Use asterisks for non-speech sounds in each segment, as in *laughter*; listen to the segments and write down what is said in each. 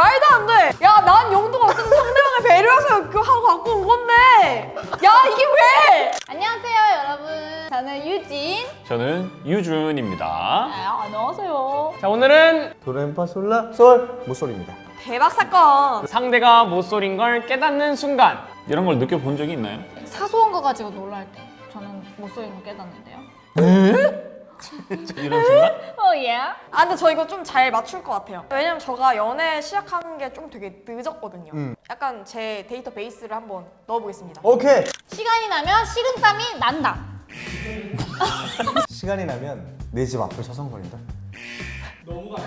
말도 안 돼! 야, 난 용도가 없어서 상대방을 배려해서 그거 하고 갖고 온 건데! 야, 이게 왜! 안녕하세요 여러분 저는 유진 저는 유준입니다. 아, 안녕하세요 자 오늘은 도레미파솔라 솔 모솔입니다. 대박 사건! 상대가 모쏠인 걸 깨닫는 순간 이런 걸 느껴본 적이 있나요? 사소한 거 가지고 놀랄 때 저는 목소리는 거 깨닫는데요 이런 순간? *laughs* 어 예? 아, 근데 저 이거 좀 잘 맞출 것 같아요. 왜냐면 제가 연애 시작하는 게 좀 되게 늦었거든요. 음. 약간 제 데이터 베이스를 한번 넣어보겠습니다. 오케이. 시간이 나면 식은땀이 난다 *laughs* 시간이 나면 내 집 앞을 서성거린다.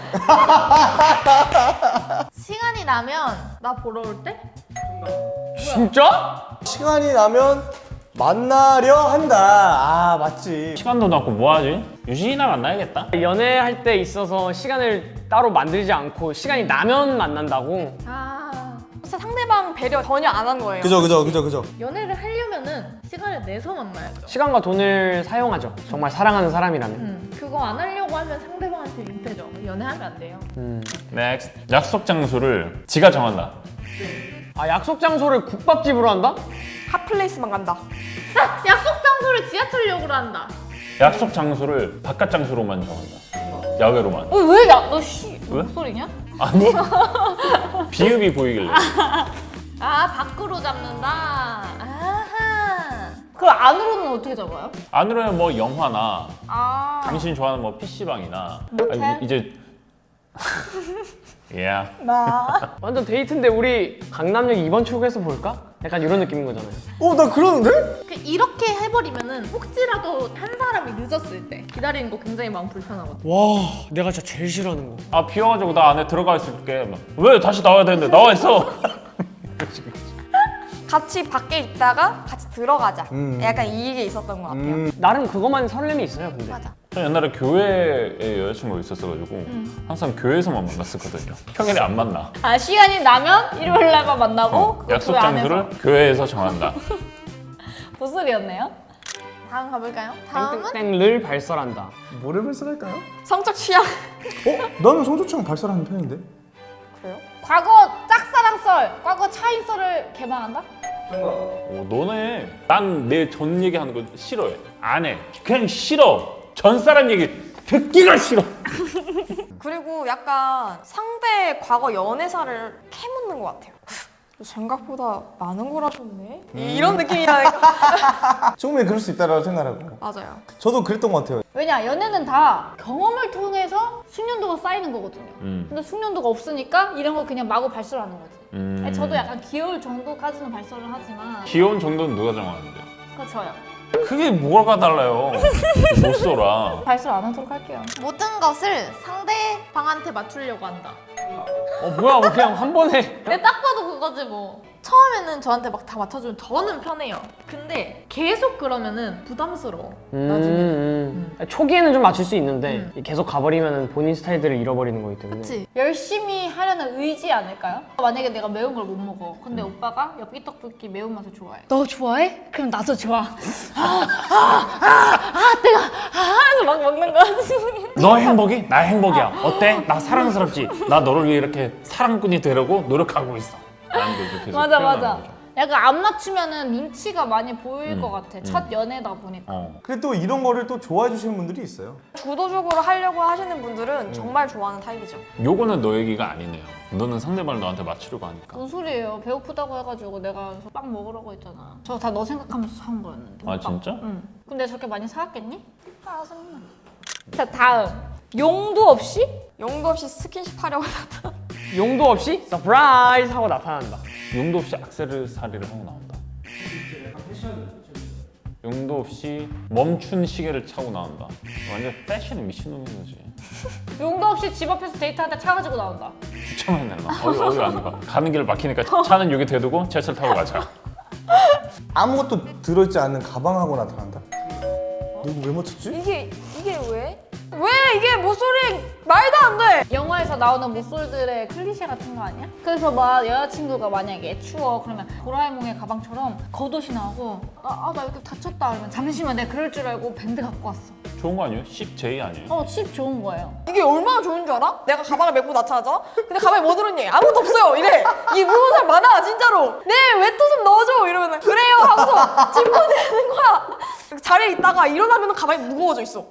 *laughs* 시간이 나면 나 보러 올 때? 진짜? 시간이 나면 만나려 한다. 아 맞지. 시간도 남고 뭐하지? 유진이나 만나야겠다. 연애할 때 있어서 시간을 따로 만들지 않고 시간이 나면 만난다고 아 진짜 상대방 배려 전혀 안 한 거예요. 그죠 그죠 그죠 그죠. 연애를 하려면은 시간을 내서 만나야죠 시간과 돈을 사용하죠 정말 사랑하는 사람이라면 음, 그거 안 하려고 하면 상대방한테 민폐죠 연애하면 안 돼요 음. Next. 약속 장소를 지가 정한다. 아 약속 장소를 국밥집으로 한다? 핫플레이스만 간다. *laughs* 아, 약속 장소를 지하철역으로 한다 약속 장소를 바깥 장소로만 정한다. 야외로만. 어, 왜? 야, 너 씨, 왜? 목소리냐? 아니? *laughs* 비읍이 보이길래. 아, 밖으로 잡는다. 아하. 그 안으로는 어떻게 잡아요? 안으로는 뭐 영화나 아. 당신이 좋아하는 뭐 PC방이나 모텔? 이제 *laughs* 예. 나. 완전 데이트인데 우리 강남역 2번 출구에서 볼까? 약간 이런 느낌인 거잖아요 어 나 그러는데? 그 이렇게 해버리면은 혹시라도 한 사람이 늦었을 때 기다리는 거 굉장히 마음 불편하거든. 와 내가 진짜 제일 싫어하는 거 아 비와가지고 나 안에 들어가 있을게. 막, 왜 다시 나와야 되는데 나와 있어. *laughs* 같이 밖에 있다가 같이 들어가자. 음. 약간 이게 있었던 것 같아요. 음. 나름 그것만 설렘이 있어요 근데 맞아. 저 옛날에 교회에 여자친구가 있었어가지고 항상 교회에서만 만났었거든요. 평일에 안 만나. 아 시간이 나면 일요일 날만 만나고 어, 약속. 장소를 교회에서 정한다. *laughs* 보슬이었네요. 다음 가볼까요? 다음은 땡땡을 발설한다 뭐를 발설할까요? 성적 취향. 어? 나는 성조청 발설하는 편인데. 그래요? 과거 짝사랑 썰, 과거 차인 썰을 개방한다? 오, 너네 난 내 전 얘기하는 거 싫어해. 안 해. 그냥 싫어. 전 사람 얘기 듣기가 싫어. *laughs* 그리고 약간 상대 과거 연애사를 캐묻는 것 같아요. 생각보다 많은 걸 하셨네? 이런 느낌이라니까. *laughs* 조금에 그럴 수 있다라고 생각하고. 맞아요. 저도 그랬던 것 같아요. 왜냐 연애는 다 경험을 통해서 숙련도가 쌓이는 거거든요. 음. 근데 숙련도가 없으니까 이런 거 그냥 마구 발설하는 거지. 음. 저도 약간 귀여울 정도까지는 발설을 하지만 귀여운 정도는 누가 정하는데? 그거 저요. 그게 뭐가 달라요? 못 써라. 발설 안 하도록 할게요. 모든 것을 상대방한테 맞추려고 한다. 어 뭐야 뭐 그냥 한 번에 근데 딱 봐도 그거지 뭐. 처음에는 저한테 막 다 맞춰주면 저는 편해요. 근데 계속 그러면은 부담스러워. 나중에. 음, 음. 초기에는 좀 맞출 수 있는데 계속 가버리면 본인 스타일들을 잃어버리는 거기 때문에 그치? 열심히 하려는 의지 아닐까요? 만약에 내가 매운 걸 못 먹어. 근데 오빠가 엽기 떡볶이 매운맛을 좋아해. 너 좋아해? 그럼 나도 좋아. *laughs* 아, 아, 아, 아, 내가 아, 해서 막 먹는 거지. 너 행복이? 나 행복이야. 어때? 나 사랑스럽지? 나너 를 위해 이렇게 사랑꾼이 되려고 노력하고 있어. 라는 걸 계속 맞아 맞아. 거죠. 약간 안 맞추면은 눈치가 많이 보일 음, 것 같아. 음. 첫 연애다 보니까. 어. 근데 또 이런 거를 또 좋아해 주시는 분들이 있어요. 주도적으로 하려고 하시는 분들은 정말 좋아하는 타입이죠. 요거는 너 얘기가 아니네요. 너는 상대방을 너한테 맞추려고 하니까. 무슨 소리예요? 배고프다고 해가지고 내가 빵 먹으라고 했잖아. 저 다 너 생각하면서 사온 거였는데. 아 빵. 진짜? 응. 근데 저렇게 많이 사왔겠니? 아 정말. 자 다음. 용도 없이 용도 없이 스킨십 하려고 하다. *laughs* 용도 없이 surprise 하고 나타난다 용도 없이 악세사리를 하고 나온다. 용도 없이 멈춘 시계를 차고 나온다. 완전 패션에 미친놈인 거지. *laughs* 용도 없이 집 앞에서 데이트하다 차 가지고 나온다. 주차만 해놔. 어디 어디 안 가. 가는 길 막히니까 차는 여기 대두고 지하철 타고 가자. 아무것도 들어있지 않는 가방하고 나타난다. 누구 왜 맞췄지? 이게 이게 모쏠이 말도 안 돼. 영화에서 나오는 모쏠들의 클리셰 같은 거 아니야? 그래서 막 여자친구가 만약에 추워 그러면 도라에몽의 가방처럼 겉옷이 나오고 아나 여기 다쳤다 그러면 잠시만 내가 그럴 줄 알고 밴드 갖고 왔어 좋은 거 아니에요? 10J 아니에요? 어, 칩 좋은 거예요. 이게 얼마나 좋은 줄 알아? 내가 가방을 메고 나타나잖아? 근데 가방에 뭐 들었니? 아무것도 없어요 이래 이 물어본 사람 많아 진짜로 네 외투 좀 넣어줘 이러면 그래요 하고서 짚어내는 거야 자리에 있다가 일어나면 가방이 무거워져 있어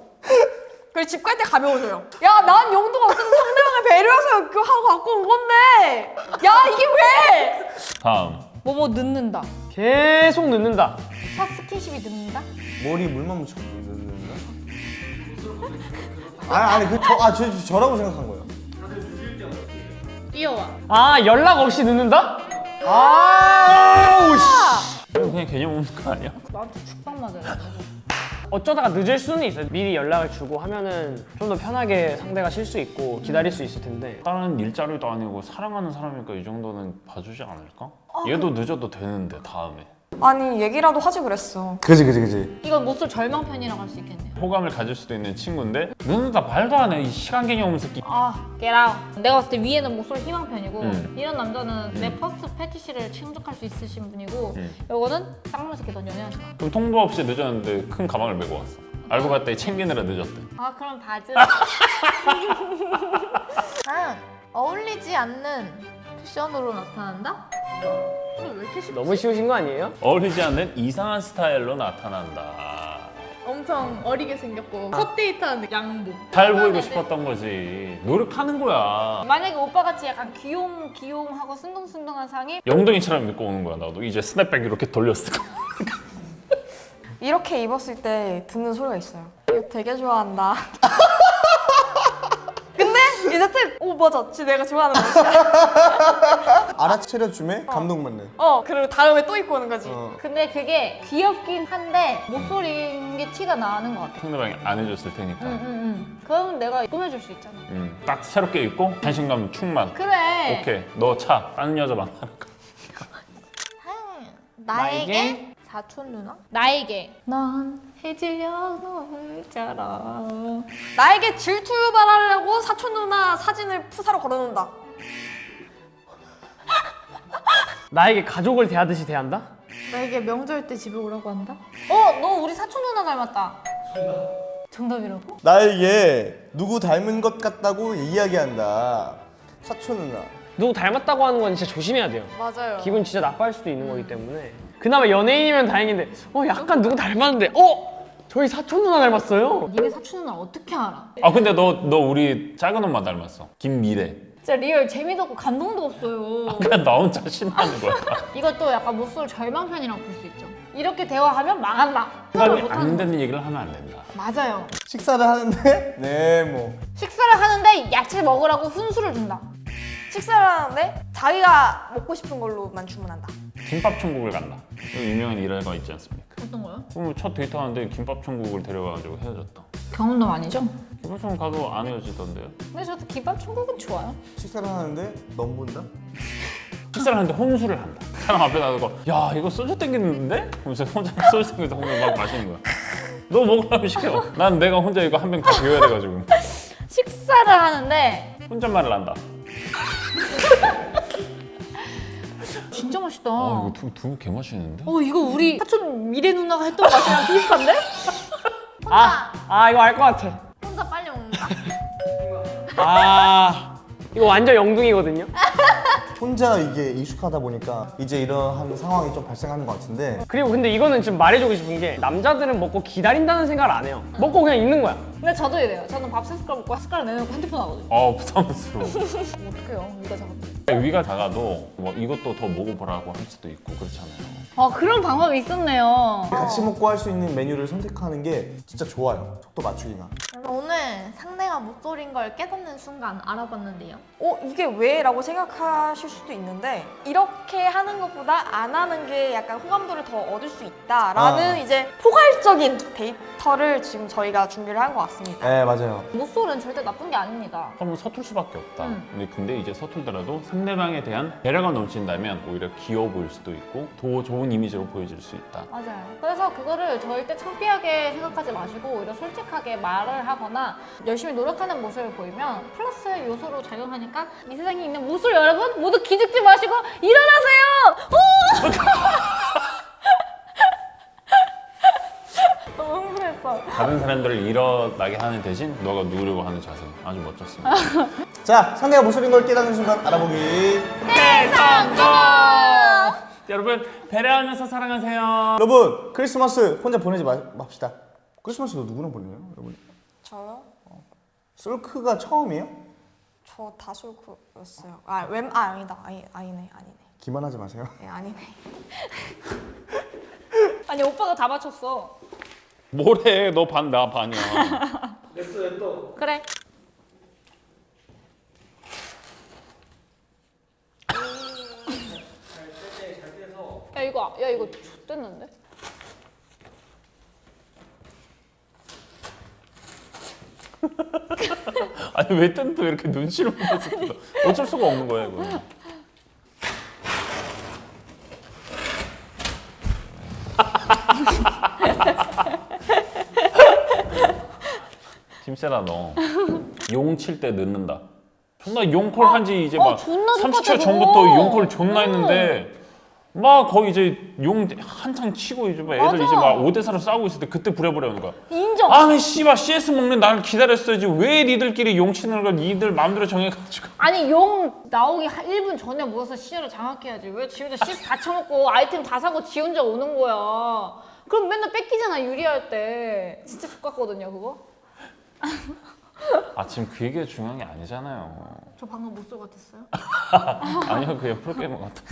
그래서 집 갈 때 가벼워져요 야 난 용도가 없어서 상대방을 배려해서 그거 하고 갖고 온 건데 야 이게 왜 다음 뭐뭐 넣는다. 계속 늦는다. 첫 스킨십이 넣는다? 머리 물만 묻혀 넣는다? *laughs* 아니 아니 그저아 저, 저, 저라고 생각한 거예요. 뛰어와. 아 연락 없이 늦는다? 아우 씨. 이거 그냥 개념 없는 거 아니야? 나한테 죽방 맞아요. 어쩌다가 늦을 수는 있어요. 미리 연락을 주고 하면은 좀 더 편하게 상대가 쉴 수 있고 기다릴 수 있을 텐데. 다른 일자리도 아니고 사랑하는 사람이니까 이 정도는 봐주지 않을까? 얘도 늦어도 되는데 다음에 아니 얘기라도 하지 그랬어 그지 그지 그지. 이건 모쏠 절망편이라고 할 수 있겠네요. 호감을 가질 수도 있는 친구인데 늦는다 말도 안해이 시간 개념 없는 새끼 아, out. 내가 봤을 때 위에는 모쏠 희망편이고 음. 이런 남자는 내 first fetish를 충족할 수 있으신 분이고 음. 요거는 쌍놈 새끼 넌 연애하지 마. 그럼 통보 없이 늦었는데 큰 가방을 메고 왔어 알고 봤더니 챙기느라 늦었대 아, 그럼 바지. *laughs* 아, 어울리지 않는 쿠션으로 나타난다? 왜 이렇게 쉽 너무 쉬우신 거 아니에요? 어울리지 않는 이상한 스타일로 나타난다. 엄청 어리게 생겼고 첫 데이트하는 양복. 잘 보이고 싶었던 거지. 노력하는 거야. 만약에 오빠같이 약간 귀용 귀용하고 순둥순둥한 상이 영동이처럼 입고 오는 거야 나도. 이제 스냅백 이렇게 돌렸을 거. 이렇게 입었을 때 듣는 소리가 있어요 이거 되게 좋아한다 *laughs* 이제 특오 맞아. 진짜 내가 좋아하는 옷이야. *laughs* 알아차려 줌에 감동받는. 어 그리고 다음에 또 입고 오는 거지. 어. 근데 그게 귀엽긴 한데 목소리인 게 티가 나는 것 같아. 상대방이 안 해줬을 테니까. 응, 응, 응. 그러면 내가 꾸며줄 수 있잖아. 음, 딱 새롭게 입고 자신감 충만. 그래. 오케이. 너 차. 다른 여자 만나는 거 *laughs* 나에게? 사촌 누나? 나에게. 넌 해질려 놀자라. 나에게 질투 유발하려고 사촌 누나 사진을 푸사로 걸어놓는다 나에게 가족을 대하듯이 대한다? 나에게 명절 때 집에 오라고 한다? 어, 너 우리 사촌 누나 닮았다. 정답이라고? 나에게 누구 닮은 것 같다고 이야기한다. 사촌 누나. 누구 닮았다고 하는 건 진짜 조심해야 돼요. 맞아요 기분 진짜 나빠할 수도 있는 거기 때문에. 그나마 연예인이면 다행인데, 어 약간 누구 닮았는데, 어 저희 사촌 누나 닮았어요. 니네 사촌 누나 어떻게 알아? 아 근데 너 너 우리 작은 엄마 닮았어 김미래 진짜 real 재미도 없고 감동도 없어요. 그냥 나 혼자 신나는 거야 *laughs* 이것도 약간 모쏠 절망편이라고 볼 수 있죠. 이렇게 대화하면 망한다. 생각이 안 거. 되는 얘기를 하면 안 된다 맞아요. 식사를 하는데 네 뭐. 식사를 하는데 야채 먹으라고 훈수를 준다. 식사를 하는데 자기가 먹고 싶은 걸로만 주문한다 김밥 천국을 간다 유명한 일화가 있지 않습니까? 어떤 거요? 그럼 첫 데이트 하는데 김밥 천국을 데려가가지고 헤어졌다 경험담 아니죠? 김밥 천국 가도 안 헤어지던데요? 근데 저도 김밥 천국은 좋아요. 식사를 하는데 넘본다? 식사를 하는데 혼술을 한다 사람 앞에 나가고 야 이거 소주 땡기는데? 하면서 혼자 *laughs* 소주 땡겨서 혼자 막 마시는 거야 너 먹으라면 시켜 난 내가 혼자 이거 한 병 다 비워야 돼가지고 식사를 하는데 혼잣말을 한다 *laughs* 진짜 맛있다. 아 어, 이거 두, 두 개 맛있는데? 이거 우리 사촌 미래 누나가 했던 맛이랑 *laughs* 비슷한데? 아, 아 이거 알 것 같아. 혼자 빨리 먹는다. 아, 이거 완전 영둥이거든요. *laughs* 혼자 이게 익숙하다 보니까 이제 이러한 상황이 좀 발생하는 것 같은데 그리고 근데 이거는 좀 말해주고 싶은 게 남자들은 먹고 기다린다는 생각을 안 해요. 먹고 그냥 있는 거야. 근데 저도 이래요. 저는 밥 세 숟갈 먹고 한 숟갈 내놓고 핸드폰 하거든요. 어 부담스러워 *laughs* 어떡해요, 위가 작아. 위가 작아도 뭐 이것도 더 먹어보라고 할 수도 있고 그렇잖아요 아, 그런 방법이 있었네요. 같이 먹고 할 수 있는 메뉴를 선택하는 게 진짜 좋아요. 속도 맞추기가. 오늘 상대가 목소리인 걸 깨닫는 순간 알아봤는데요. 어 이게 왜? 라고 생각하실 수도 있는데 이렇게 하는 것보다 안 하는 게 약간 호감도를 더 얻을 수 있다라는 아. 이제 포괄적인 데이터를 지금 저희가 준비를 한 것 같습니다 네 맞아요. 모쏠은 절대 나쁜 게 아닙니다. 한번 서툴 수밖에 없다 음. 근데, 근데 이제 서툴더라도 상대방에 대한 배려가 넘친다면 오히려 귀여워 보일 수도 있고 더 좋은 이미지로 보여질 수 있다 맞아요. 그래서 그거를 절대 창피하게 생각하지 마시고 오히려 솔직하게 말을 하거나 열심히 노력하는 모습을 보이면 플러스 요소로 작용하니까 이 세상에 있는 모쏠 여러분 모두 기죽지 마시고 일어나세요! 오! *laughs* 너무 흥분했어. 다른 사람들을 일어나게 하는 대신 너가 누르려고 하는 자세 아주 멋졌습니다. *laughs* 자, 상대가 목소리인 걸 깨닫는 순간 알아보기. 여러분 배려하면서 사랑하세요. 여러분, 크리스마스 혼자 보내지 마, 맙시다. 크리스마스 너 누구랑 보내요, 여러분? 저요? 솔크가 처음이에요? 저 다 솔크였어요. 아, 웬, 아, 아니다. 아니, 아니네, 아니네. 기만하지 마세요. 예, 아니네. *laughs* 아니 오빠가 다 맞췄어. 뭐래 너 반 나 반이야. 그래. 야 이거 야 이거 X됐는데? *laughs* 아니 왜 뜬도 이렇게 눈치를 보면서 뜯어. 어쩔 수가 없는 거야 이거. 김세라 너용 칠 때 늦는다. 존나 용콜 한지 이제 아, 막 존나 30초 똑같아, 전부터. 용콜 존나 했는데 막 거기 이제 용 한창 치고 이제 막 애들 맞아. 이제 막 5대 4로 싸우고 있을 때 그때 부려버려는 거야. 인정. 아니 씨발 CS 먹는 나를 기다렸어야지 왜 니들끼리 용 치는 걸 니들 마음대로 정해가지고 아니 용 나오기 한 1분 전에 모여서 시야를 장악해야지 왜 지 혼자 CS 다 쳐먹고 아이템 다 사고 지 혼자 오는 거야 그럼 맨날 뺏기잖아 유리할 때 진짜 X같거든요 그거 아 지금 그 얘기가 중요한 게 아니잖아요 저 방금 못쏠 같았어요? *laughs* 아니요 그냥 프로게이머 같아